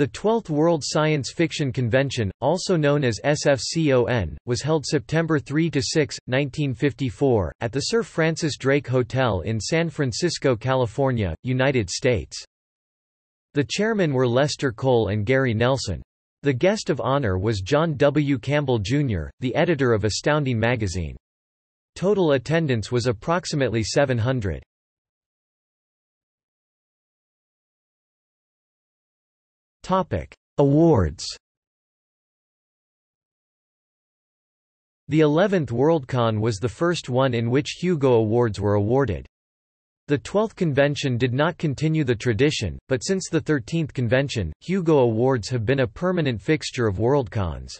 The 12th World Science Fiction Convention, also known as SFCON, was held September 3–6, 1954, at the Sir Francis Drake Hotel in San Francisco, California, United States. The chairmen were Lester Cole and Gary Nelson. The guest of honor was John W. Campbell, Jr., the editor of Astounding magazine. Total attendance was approximately 700. Topic: Awards. The 11th Worldcon was the first one in which Hugo Awards were awarded. The 12th convention did not continue the tradition, but since the 13th convention, Hugo Awards have been a permanent fixture of Worldcons.